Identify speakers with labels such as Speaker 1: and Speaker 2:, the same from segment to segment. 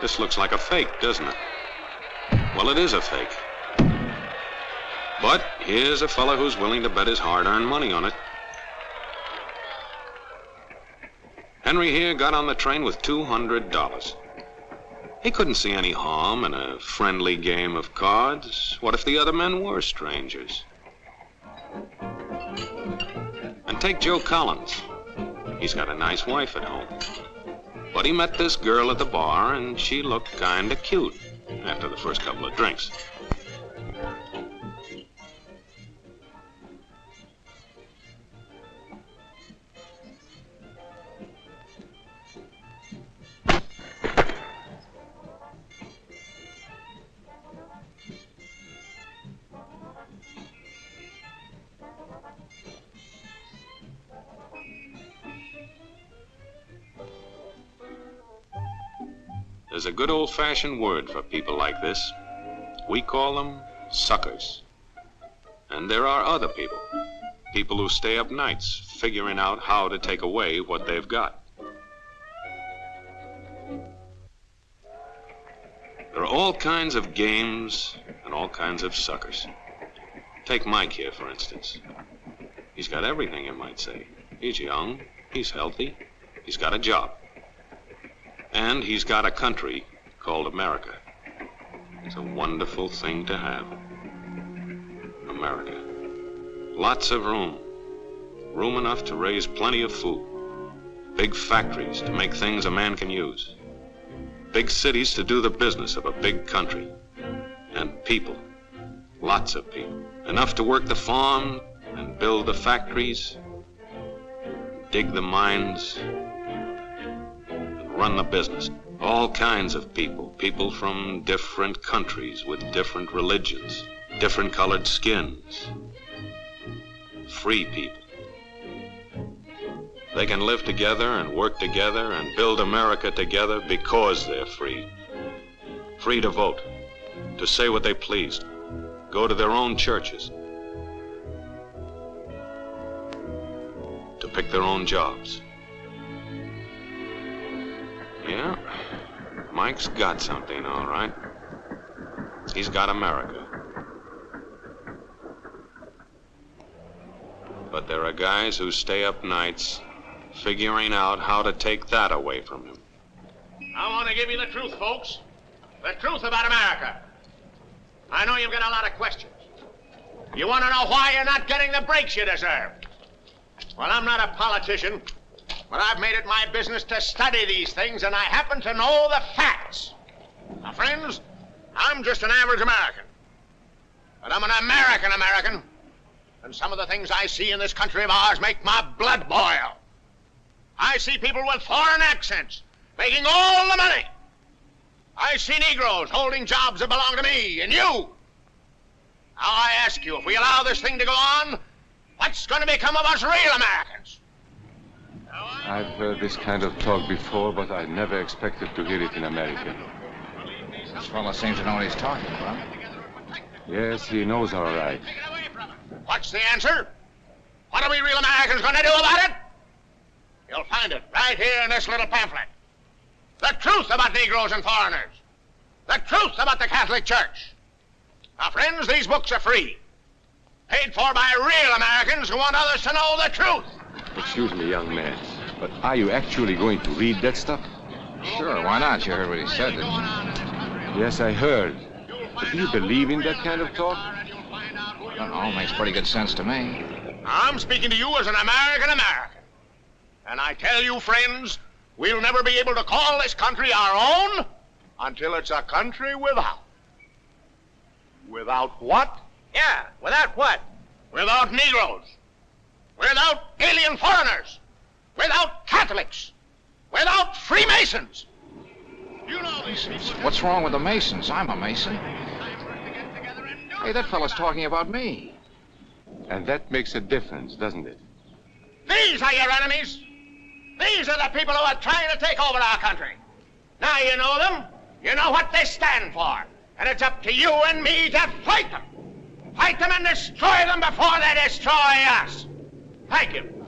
Speaker 1: This looks like a fake, doesn't it? Well, it is a fake. But here's a fellow who's willing to bet his hard-earned money on it. Henry here got on the train with $200. He couldn't see any harm in a friendly game of cards. What if the other men were strangers? And take Joe Collins. He's got a nice wife at home. But he met this girl at the bar, and she looked kinda cute after the first couple of drinks. There's a good old fashioned word for people like this. We call them suckers. And there are other people. People who stay up nights figuring out how to take away what they've got. There are all kinds of games and all kinds of suckers. Take Mike here, for instance. He's got everything, you might say. He's young, he's healthy, he's got a job. And he's got a country called America. It's a wonderful thing to have. America. Lots of room. Room enough to raise plenty of food. Big factories to make things a man can use. Big cities to do the business of a big country. And people. Lots of people. Enough to work the farm and build the factories, dig the mines, run the business. All kinds of people, people from different countries with different religions, different colored skins. Free people. They can live together and work together and build America together because they're free. Free to vote, to say what they please, go to their own churches, to pick their own jobs. Mike's got something, all right. He's got America. But there are guys who stay up nights figuring out how to take that away from him.
Speaker 2: I want to give you the truth, folks. The truth about America. I know you've got a lot of questions. You want to know why you're not getting the breaks you deserve. Well, I'm not a politician, but I've made it my business to study these things, and I happen to know the facts. Now, friends, I'm just an average American. But I'm an American American. And some of the things I see in this country of ours make my blood boil. I see people with foreign accents making all the money. I see Negroes holding jobs that belong to me and you. Now, I ask you, if we allow this thing to go on, what's going to become of us real Americans?
Speaker 3: I've heard this kind of talk before, but I never expected to hear it in America.
Speaker 4: This fellow seems to know what he's talking about.
Speaker 3: Yes, he knows all right.
Speaker 2: What's the answer? What are we real Americans going to do about it? You'll find it right here in this little pamphlet. The truth about Negroes and foreigners. The truth about the Catholic Church. Now, friends, these books are free. Paid for by real Americans who want others to know the truth.
Speaker 3: Excuse me, young man, but are you actually going to read that stuff?
Speaker 4: Sure, why not? You heard what he said, didn't you?
Speaker 3: Yes, I heard. But do you believe in that kind of talk?
Speaker 4: I don't know. Makes pretty good sense to me.
Speaker 2: I'm speaking to you as an American American. And I tell you, friends, we'll never be able to call this country our own until it's a country without. Without what?
Speaker 5: Yeah, without what?
Speaker 2: Without Negroes. Without alien foreigners. Without Catholics. Without Freemasons. You know these people.
Speaker 4: What's wrong with the Masons? I'm a Mason. Hey, that fellow's talking about me.
Speaker 3: And that makes a difference, doesn't it?
Speaker 2: These are your enemies. These are the people who are trying to take over our country. Now you know them. You know what they stand for. And it's up to you and me to fight them. Fight them and destroy them before they destroy us. Thank you.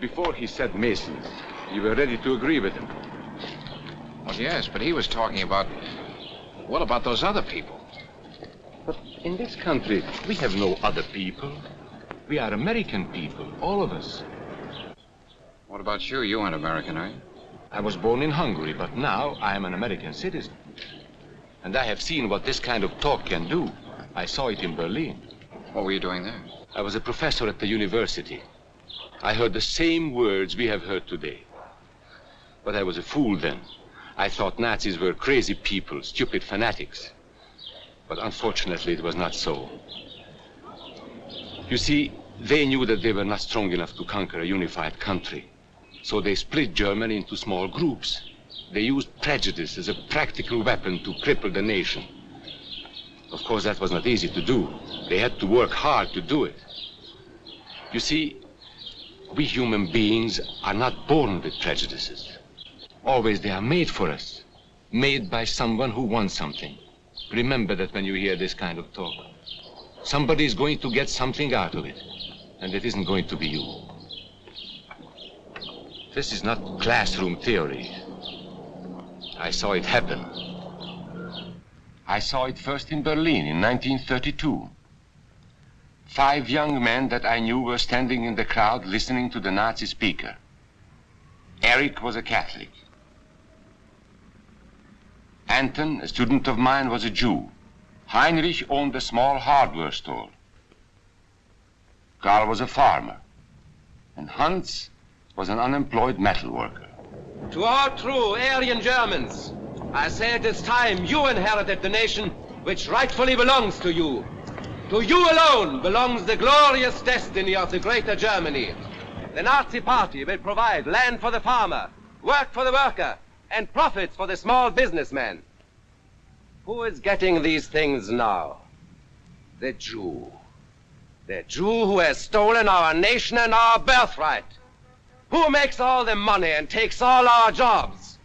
Speaker 3: Before he said Masons, you were ready to agree with him.
Speaker 4: Well, yes, but he was talking about. What about those other people?
Speaker 3: But in this country, we have no other people. We are American people, all of us.
Speaker 4: What about you? You aren't American, are you?
Speaker 3: I was born in Hungary, but now I am an American citizen. And I have seen what this kind of talk can do. I saw it in Berlin.
Speaker 4: What were you doing there?
Speaker 3: I was a professor at the university. I heard the same words we have heard today. But I was a fool then. I thought Nazis were crazy people, stupid fanatics. But unfortunately, it was not so. You see, they knew that they were not strong enough to conquer a unified country. So they split Germany into small groups. They used prejudice as a practical weapon to cripple the nation. Of course, that was not easy to do. They had to work hard to do it. You see, we human beings are not born with prejudices. Always they are made for us. Made by someone who wants something. Remember that when you hear this kind of talk. Somebody is going to get something out of it. And it isn't going to be you. This is not classroom theory. I saw it happen. I saw it first in Berlin in 1932. Five young men that I knew were standing in the crowd listening to the Nazi speaker. Eric was a Catholic. Anton, a student of mine, was a Jew. Heinrich owned a small hardware store. Karl was a farmer. And Hans was an unemployed metal worker.
Speaker 5: To all true Aryan Germans, I say it is time you inherited the nation which rightfully belongs to you. To you alone belongs the glorious destiny of the greater Germany. The Nazi Party will provide land for the farmer, work for the worker, and profits for the small businessman. Who is getting these things now? The Jew. The Jew who has stolen our nation and our birthright. Who makes all the money and takes all our jobs?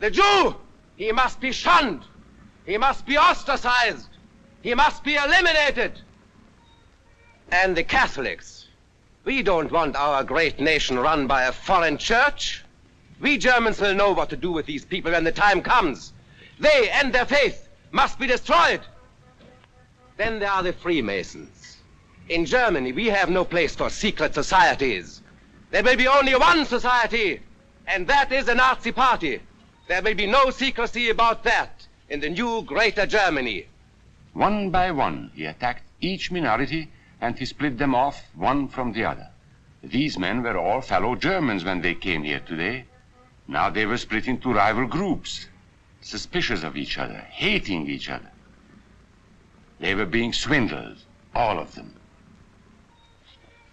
Speaker 5: The Jew! He must be shunned. He must be ostracized. He must be eliminated. And the Catholics. We don't want our great nation run by a foreign church. We Germans will know what to do with these people when the time comes. They and their faith must be destroyed. Then there are the Freemasons. In Germany, we have no place for secret societies. There will be only one society, and that is the Nazi Party. There will be no secrecy about that in the new Greater Germany.
Speaker 3: One by one, he attacked each minority and he split them off one from the other. These men were all fellow Germans when they came here today. Now they were split into rival groups, suspicious of each other, hating each other. They were being swindled, all of them.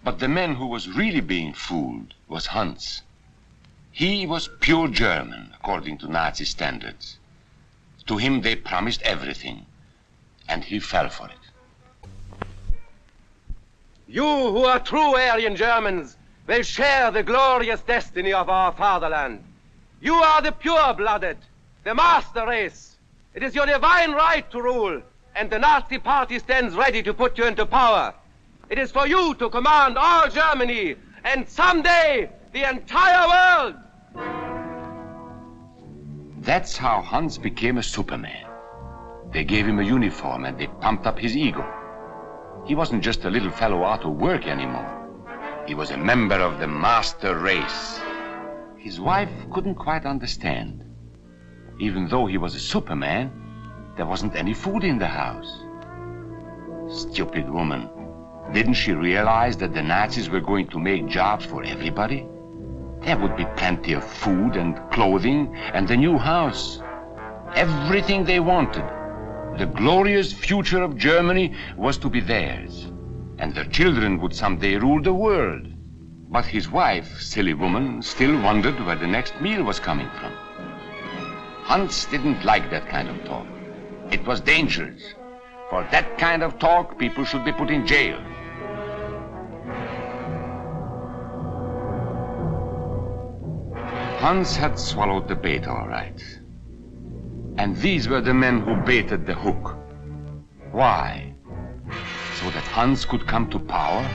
Speaker 3: But the man who was really being fooled was Hans. He was pure German, according to Nazi standards. To him they promised everything, and he fell for it.
Speaker 5: You who are true Aryan Germans will share the glorious destiny of our fatherland. You are the pure-blooded, the master race. It is your divine right to rule, and the Nazi party stands ready to put you into power. It is for you to command all Germany, and someday the entire world.
Speaker 3: That's how Hans became a Superman. They gave him a uniform and they pumped up his ego. He wasn't just a little fellow out of work anymore. He was a member of the master race. His wife couldn't quite understand. Even though he was a Superman, there wasn't any food in the house. Stupid woman. Didn't she realize that the Nazis were going to make jobs for everybody? There would be plenty of food and clothing and a new house. Everything they wanted. The glorious future of Germany was to be theirs. And their children would someday rule the world. But his wife, silly woman, still wondered where the next meal was coming from. Hans didn't like that kind of talk. It was dangerous. For that kind of talk, people should be put in jail. Hans had swallowed the bait all right. And these were the men who baited the hook. Why? So that Hans could come to power?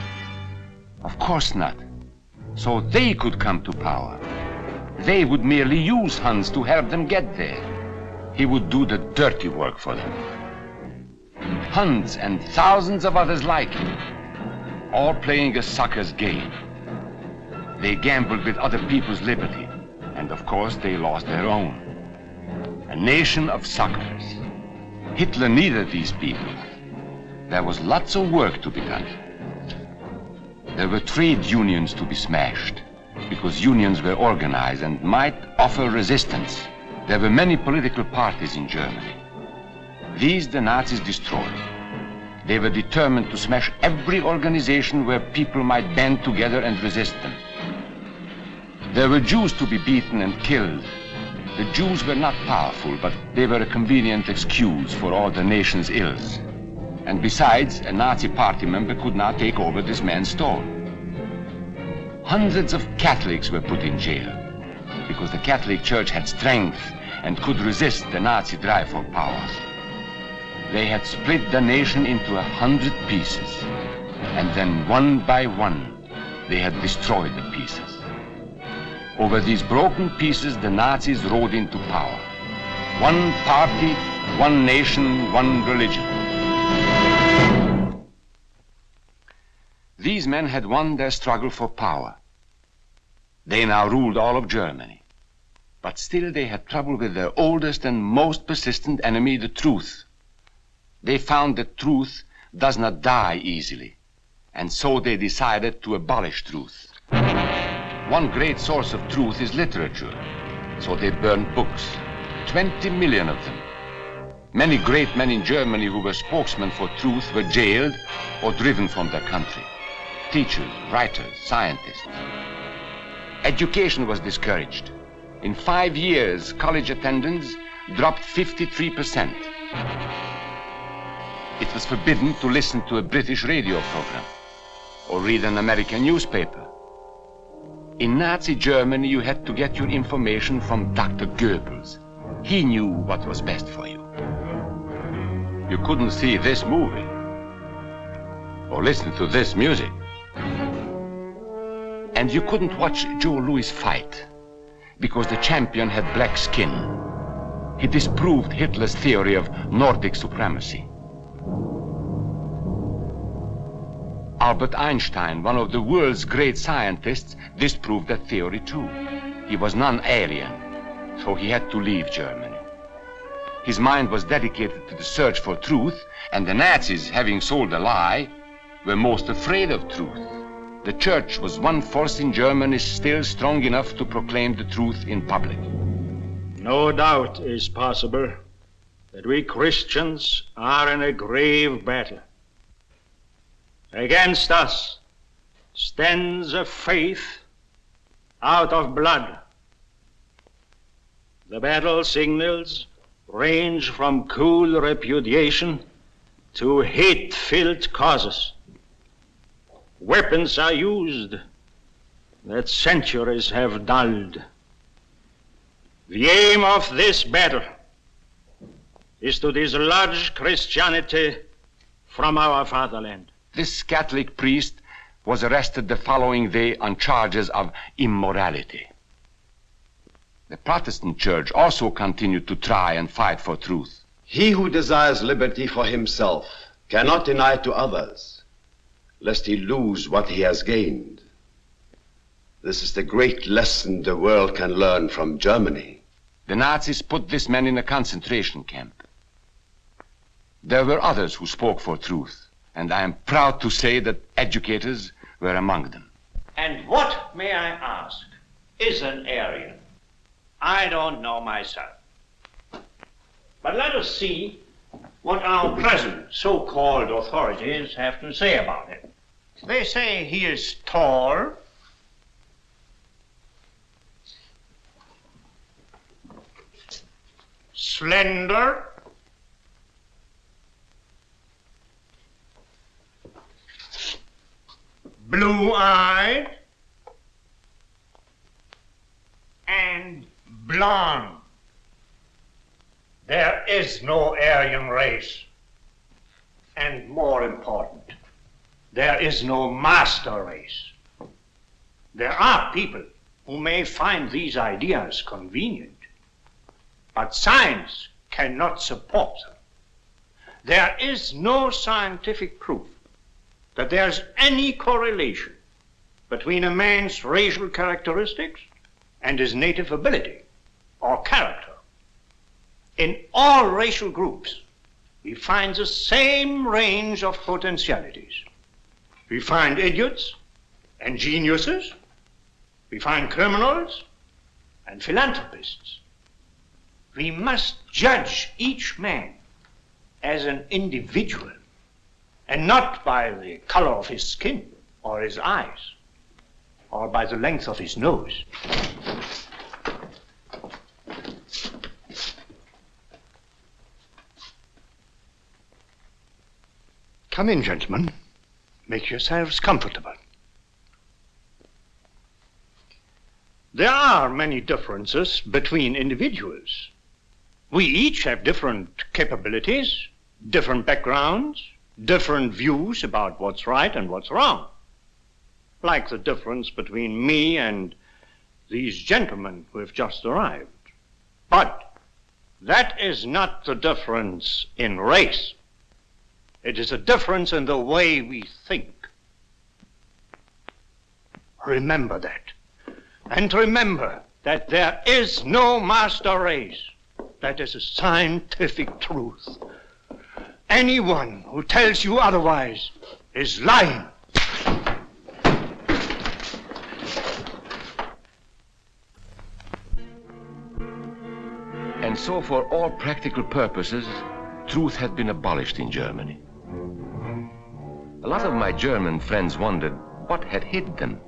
Speaker 3: Of course not. so they could come to power. They would merely use Hans to help them get there. He would do the dirty work for them. Hans and thousands of others like him, all playing a sucker's game. They gambled with other people's liberty, and of course they lost their own. A nation of suckers. Hitler needed these people. There was lots of work to be done. There were trade unions to be smashed, because unions were organized and might offer resistance. There were many political parties in Germany. These the Nazis destroyed. They were determined to smash every organization where people might band together and resist them. There were Jews to be beaten and killed. The Jews were not powerful, but they were a convenient excuse for all the nation's ills. And besides, a Nazi party member could not take over this man's store. Hundreds of Catholics were put in jail because the Catholic Church had strength and could resist the Nazi drive for power. They had split the nation into a hundred pieces, and then one by one, they had destroyed the pieces. Over these broken pieces, the Nazis rode into power. One party, one nation, one religion. These men had won their struggle for power. They now ruled all of Germany. But still they had trouble with their oldest and most persistent enemy, the truth. They found that truth does not die easily, and so they decided to abolish truth. One great source of truth is literature, so they burned books, 20 million of them. Many great men in Germany who were spokesmen for truth were jailed or driven from their country. Teachers, writers, scientists. Education was discouraged. In five years, college attendance dropped 53%. It was forbidden to listen to a British radio program or read an American newspaper. In Nazi Germany, you had to get your information from Dr. Goebbels. He knew what was best for you. You couldn't see this movie or listen to this music. And you couldn't watch Joe Louis fight because the champion had black skin. He disproved Hitler's theory of Nordic supremacy. Albert Einstein, one of the world's great scientists, disproved that theory too. He was non-Aryan, so he had to leave Germany. His mind was dedicated to the search for truth, and the Nazis, having sold a lie, were most afraid of truth. The church was one force in Germany still strong enough to proclaim the truth in public.
Speaker 6: No doubt is possible that we Christians are in a grave battle. Against us stands a faith out of blood. The battle signals range from cool repudiation to hate filled causes. Weapons are used that centuries have dulled. The aim of this battle is to dislodge Christianity from our fatherland.
Speaker 3: This Catholic priest was arrested the following day on charges of immorality. The Protestant church also continued to try and fight for truth.
Speaker 7: He who desires liberty for himself cannot deny it to others, lest he lose what he has gained. This is the great lesson the world can learn from Germany.
Speaker 3: The Nazis put this man in a concentration camp. There were others who spoke for truth, and I am proud to say that educators were among them.
Speaker 2: And what, may I ask, is an Aryan? I don't know myself. But let us see what our present so-called authorities have to say about it. They say he is tall, slender, blue-eyed, and blonde. There is no Aryan race. And more important, there is no master race.
Speaker 6: There are people who may find these ideas convenient, but science cannot support them. There is no scientific proof that there's any correlation between a man's racial characteristics and his native ability or character. In all racial groups, we find the same range of potentialities. We find idiots and geniuses. We find criminals and philanthropists. We must judge each man as an individual and not by the color of his skin or his eyes or by the length of his nose. Come in, gentlemen. Make yourselves comfortable. There are many differences between individuals. We each have different capabilities, different backgrounds, different views about what's right and what's wrong. Like the difference between me and these gentlemen who have just arrived. But that is not the difference in race. It is a difference in the way we think. Remember that. And remember that there is no master race. That is a scientific truth. Anyone who tells you otherwise is lying.
Speaker 3: And so, for all practical purposes, truth had been abolished in Germany. A lot of my German friends wondered what had hit them.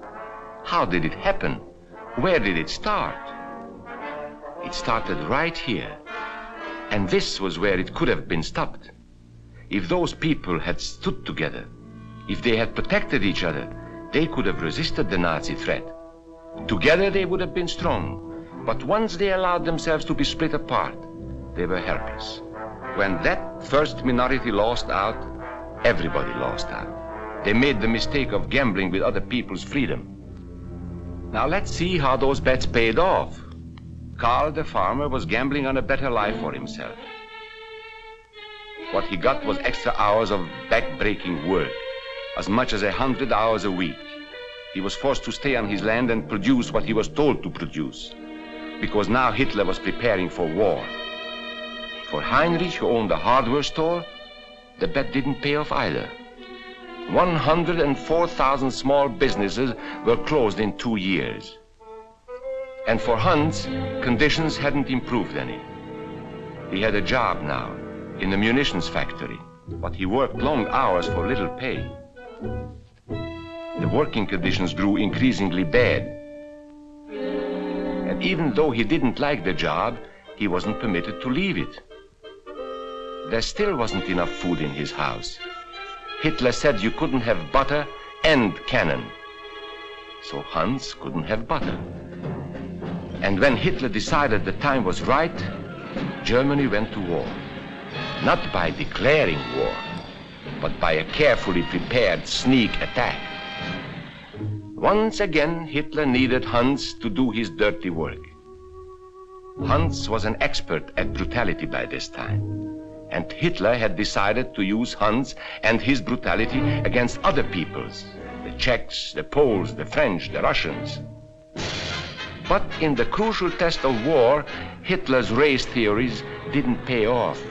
Speaker 3: How did it happen? Where did it start? It started right here. And this was where it could have been stopped. If those people had stood together, if they had protected each other, they could have resisted the Nazi threat. Together they would have been strong. But once they allowed themselves to be split apart, they were helpless. When that first minority lost out, everybody lost out. They made the mistake of gambling with other people's freedom. Now let's see how those bets paid off. Karl the farmer was gambling on a better life for himself. What he got was extra hours of back-breaking work, as much as a hundred hours a week. He was forced to stay on his land and produce what he was told to produce, because now Hitler was preparing for war. For Heinrich, who owned a hardware store, the bet didn't pay off either. 104,000 small businesses were closed in two years. And for Hans, conditions hadn't improved any. He had a job now in the munitions factory, but he worked long hours for little pay. The working conditions grew increasingly bad. And even though he didn't like the job, he wasn't permitted to leave it. There still wasn't enough food in his house. Hitler said you couldn't have butter and cannon. So Hans couldn't have butter. And when Hitler decided the time was right, Germany went to war. Not by declaring war, but by a carefully prepared sneak attack. Once again, Hitler needed Hans to do his dirty work. Hans was an expert at brutality by this time and Hitler had decided to use Hans and his brutality against other peoples, the Czechs, the Poles, the French, the Russians. But in the crucial test of war, Hitler's race theories didn't pay off.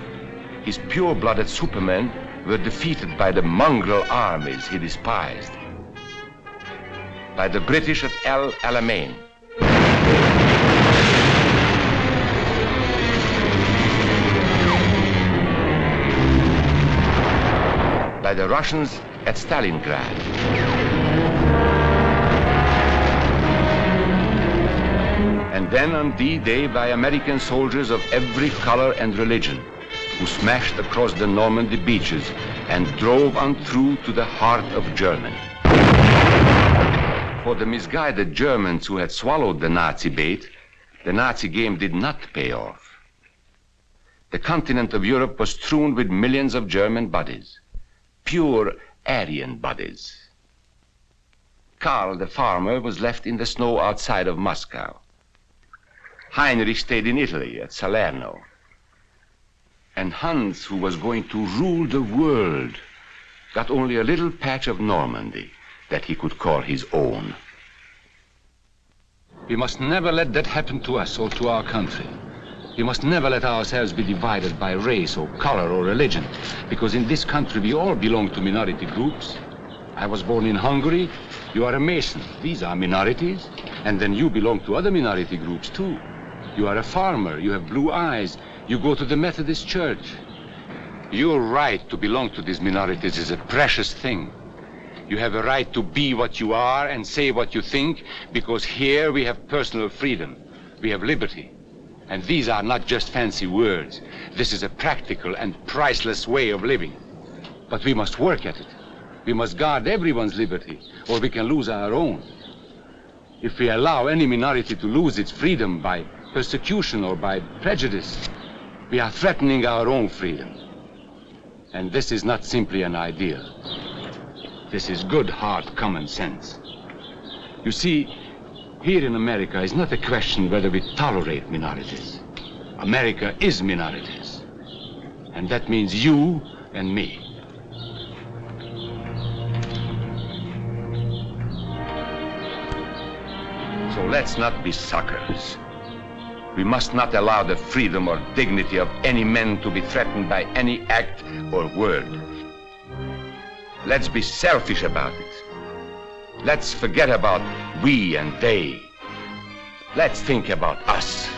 Speaker 3: His pure-blooded supermen were defeated by the mongrel armies he despised. By the British at El Alamein, by the Russians at Stalingrad. And then on D-Day by American soldiers of every color and religion who smashed across the Normandy beaches and drove on through to the heart of Germany. For the misguided Germans who had swallowed the Nazi bait, the Nazi game did not pay off. The continent of Europe was strewn with millions of German bodies pure Aryan bodies.
Speaker 8: Karl, the farmer, was left in the snow outside of Moscow. Heinrich stayed in Italy at Salerno. And Hans, who was going to rule the world, got only a little patch of Normandy that he could call his own.
Speaker 3: We must never let that happen to us or to our country. We must never let ourselves be divided by race or color or religion, because in this country we all belong to minority groups. I was born in Hungary. You are a Mason. These are minorities. And then you belong to other minority groups too. You are a farmer. You have blue eyes. You go to the Methodist Church. Your right to belong to these minorities is a precious thing. You have a right to be what you are and say what you think because here we have personal freedom. We have liberty. And these are not just fancy words. This is a practical and priceless way of living. But we must work at it. We must guard everyone's liberty or we can lose our own. If we allow any minority to lose its freedom by persecution or by prejudice, we are threatening our own freedom. And this is not simply an ideal. This is good, hard common sense. You see, here in America is not a question whether we tolerate minorities. America is minorities. And that means you and me.
Speaker 8: So let's not be suckers. We must not allow the freedom or dignity of any man to be threatened by any act or word. Let's be selfish about it. Let's forget about we and they. Let's think about us.